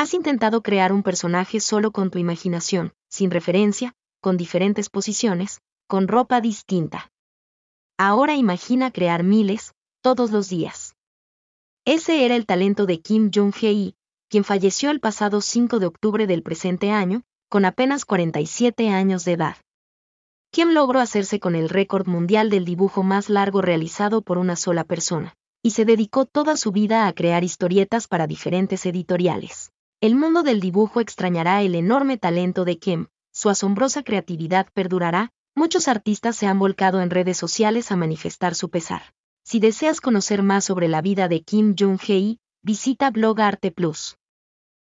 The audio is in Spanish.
Has intentado crear un personaje solo con tu imaginación, sin referencia, con diferentes posiciones, con ropa distinta. Ahora imagina crear miles, todos los días. Ese era el talento de Kim Jong-hee, quien falleció el pasado 5 de octubre del presente año, con apenas 47 años de edad. Kim logró hacerse con el récord mundial del dibujo más largo realizado por una sola persona, y se dedicó toda su vida a crear historietas para diferentes editoriales. El mundo del dibujo extrañará el enorme talento de Kim, su asombrosa creatividad perdurará, muchos artistas se han volcado en redes sociales a manifestar su pesar. Si deseas conocer más sobre la vida de Kim Jong-hee, visita Blog Arte Plus.